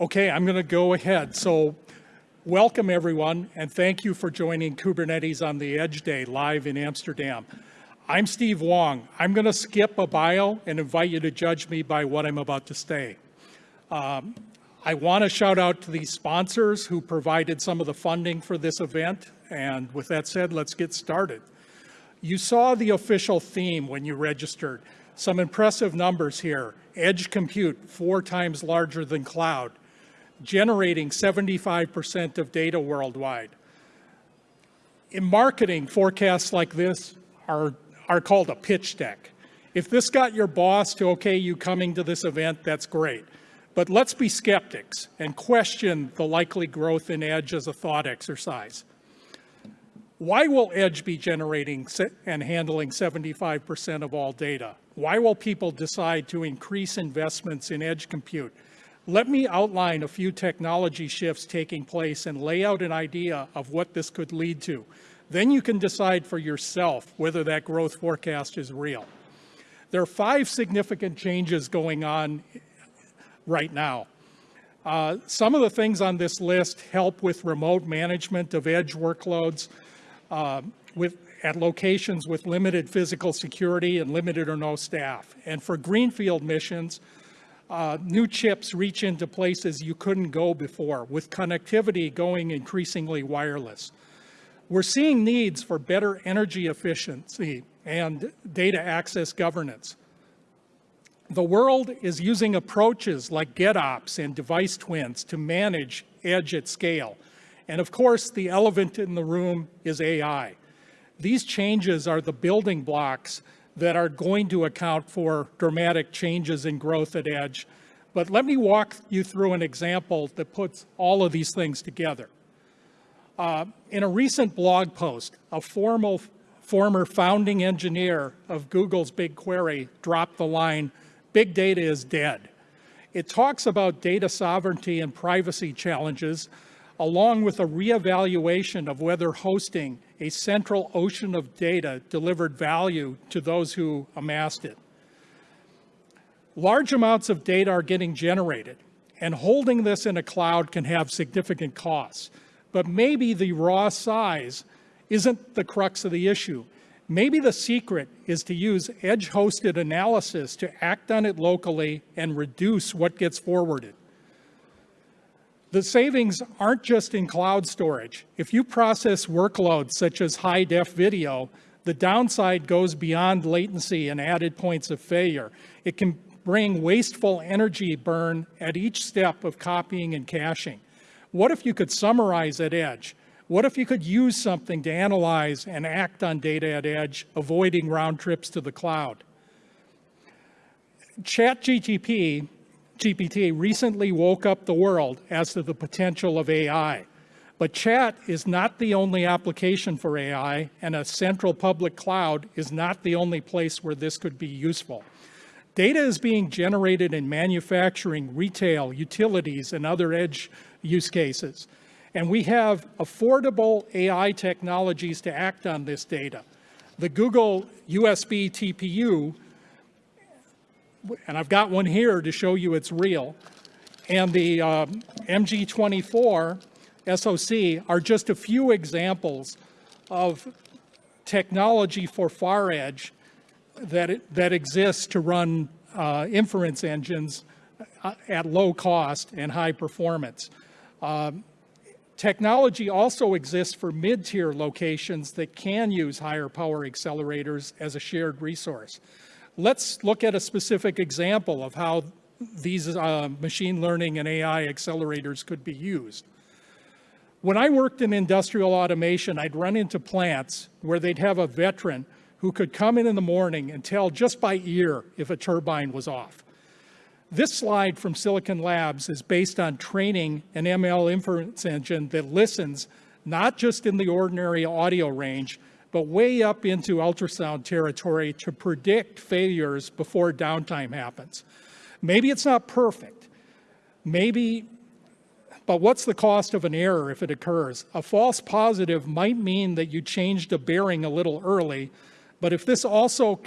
Okay, I'm going to go ahead. So welcome everyone, and thank you for joining Kubernetes on the Edge Day live in Amsterdam. I'm Steve Wong. I'm going to skip a bio and invite you to judge me by what I'm about to say. Um, I want to shout out to the sponsors who provided some of the funding for this event. And with that said, let's get started. You saw the official theme when you registered. Some impressive numbers here. Edge compute, four times larger than cloud, generating 75% of data worldwide. In marketing, forecasts like this are, are called a pitch deck. If this got your boss to okay you coming to this event, that's great. But let's be skeptics and question the likely growth in Edge as a thought exercise. Why will Edge be generating and handling 75% of all data? Why will people decide to increase investments in Edge compute? Let me outline a few technology shifts taking place and lay out an idea of what this could lead to. Then you can decide for yourself whether that growth forecast is real. There are five significant changes going on right now. Uh, some of the things on this list help with remote management of edge workloads uh, with, at locations with limited physical security and limited or no staff. And for greenfield missions, uh, new chips reach into places you couldn't go before, with connectivity going increasingly wireless. We're seeing needs for better energy efficiency and data access governance. The world is using approaches like GitOps and device twins to manage edge at scale. And of course, the elephant in the room is AI. These changes are the building blocks that are going to account for dramatic changes in growth at edge. But let me walk you through an example that puts all of these things together. Uh, in a recent blog post, a formal, former founding engineer of Google's BigQuery dropped the line, big data is dead. It talks about data sovereignty and privacy challenges, along with a reevaluation of whether hosting a central ocean of data delivered value to those who amassed it. Large amounts of data are getting generated, and holding this in a cloud can have significant costs. But maybe the raw size isn't the crux of the issue. Maybe the secret is to use edge-hosted analysis to act on it locally and reduce what gets forwarded. The savings aren't just in cloud storage. If you process workloads such as high-def video, the downside goes beyond latency and added points of failure. It can bring wasteful energy burn at each step of copying and caching. What if you could summarize at edge? What if you could use something to analyze and act on data at edge, avoiding round trips to the cloud? ChatGPT GPT recently woke up the world as to the potential of AI. But chat is not the only application for AI, and a central public cloud is not the only place where this could be useful. Data is being generated in manufacturing, retail, utilities, and other edge use cases. And we have affordable AI technologies to act on this data. The Google USB TPU, and I've got one here to show you it's real, and the uh, MG24 SoC are just a few examples of technology for far edge that, it, that exists to run uh, inference engines uh, at low cost and high performance. Um, Technology also exists for mid-tier locations that can use higher power accelerators as a shared resource. Let's look at a specific example of how these uh, machine learning and AI accelerators could be used. When I worked in industrial automation, I'd run into plants where they'd have a veteran who could come in in the morning and tell just by ear if a turbine was off. This slide from Silicon Labs is based on training an ML inference engine that listens not just in the ordinary audio range, but way up into ultrasound territory to predict failures before downtime happens. Maybe it's not perfect. Maybe, but what's the cost of an error if it occurs? A false positive might mean that you changed a bearing a little early, but if this also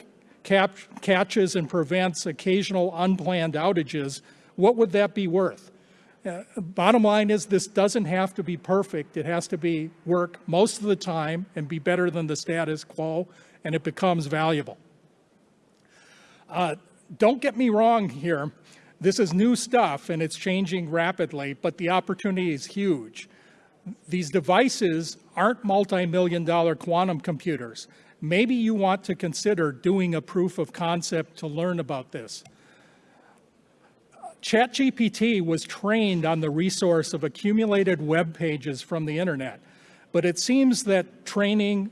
catches and prevents occasional unplanned outages, what would that be worth? Uh, Bottom line is, this doesn't have to be perfect. It has to be work most of the time and be better than the status quo, and it becomes valuable. Uh, Don't get me wrong here. This is new stuff, and it's changing rapidly, but the opportunity is huge. These devices aren't multi-million dollar quantum computers. Maybe you want to consider doing a proof of concept to learn about this. ChatGPT was trained on the resource of accumulated web pages from the internet, but it seems that training,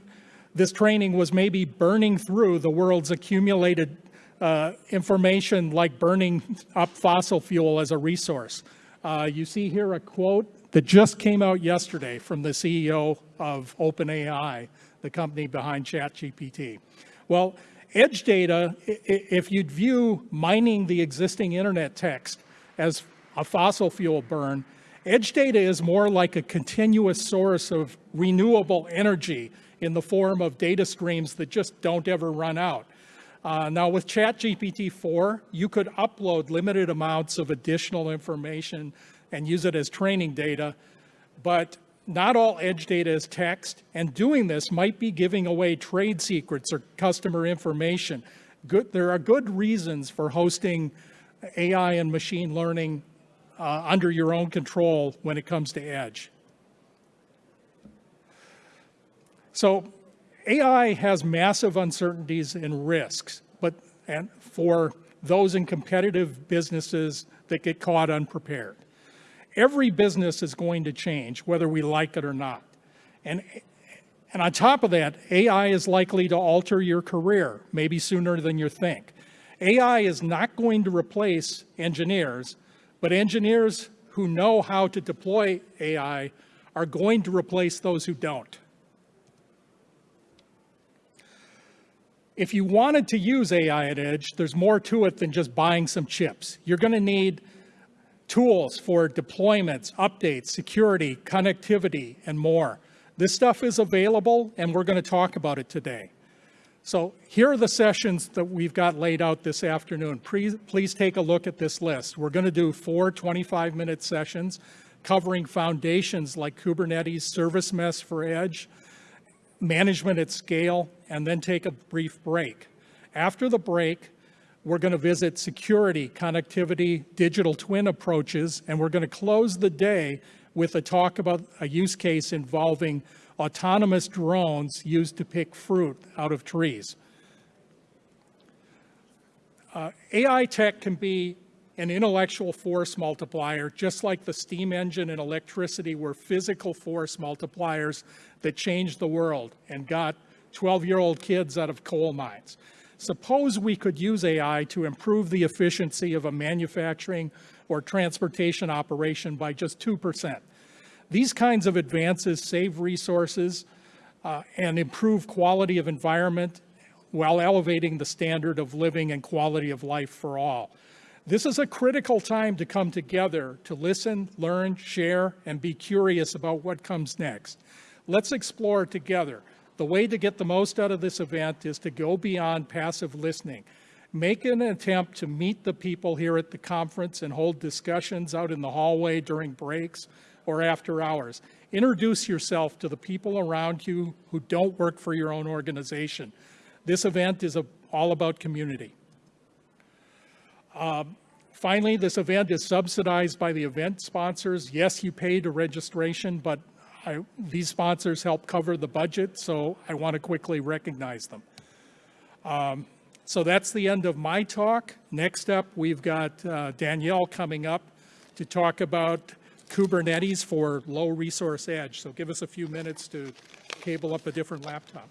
this training was maybe burning through the world's accumulated uh, information like burning up fossil fuel as a resource. Uh, you see here a quote that just came out yesterday from the CEO of OpenAI, the company behind ChatGPT. Well, edge data, if you'd view mining the existing internet text as a fossil fuel burn, edge data is more like a continuous source of renewable energy in the form of data streams that just don't ever run out. Uh, now with ChatGPT 4, you could upload limited amounts of additional information and use it as training data, but not all edge data is text, and doing this might be giving away trade secrets or customer information. Good, there are good reasons for hosting AI and machine learning uh, under your own control when it comes to edge. So AI has massive uncertainties and risks, but and for those in competitive businesses that get caught unprepared. Every business is going to change, whether we like it or not. And, and on top of that, AI is likely to alter your career, maybe sooner than you think. AI is not going to replace engineers, but engineers who know how to deploy AI are going to replace those who don't. If you wanted to use AI at Edge, there's more to it than just buying some chips. You're going to need tools for deployments, updates, security, connectivity, and more. This stuff is available, and we're going to talk about it today. So here are the sessions that we've got laid out this afternoon. Please, please take a look at this list. We're going to do four 25-minute sessions covering foundations like Kubernetes, Service Mesh for Edge, management at scale, and then take a brief break. After the break, we're going to visit security, connectivity, digital twin approaches, and we're going to close the day with a talk about a use case involving autonomous drones used to pick fruit out of trees. Uh, AI tech can be an intellectual force multiplier, just like the steam engine and electricity were physical force multipliers that changed the world and got 12-year-old kids out of coal mines. Suppose we could use AI to improve the efficiency of a manufacturing or transportation operation by just 2%. These kinds of advances save resources uh, and improve quality of environment while elevating the standard of living and quality of life for all. This is a critical time to come together to listen, learn, share, and be curious about what comes next. Let's explore together. The way to get the most out of this event is to go beyond passive listening. Make an attempt to meet the people here at the conference and hold discussions out in the hallway during breaks or after hours. Introduce yourself to the people around you who don't work for your own organization. This event is a, all about community. Um, finally, this event is subsidized by the event sponsors. Yes, you paid a registration, but I, these sponsors help cover the budget, so I want to quickly recognize them. Um, so that's the end of my talk. Next up, we've got uh, Danielle coming up to talk about Kubernetes for low resource edge. So give us a few minutes to cable up a different laptop.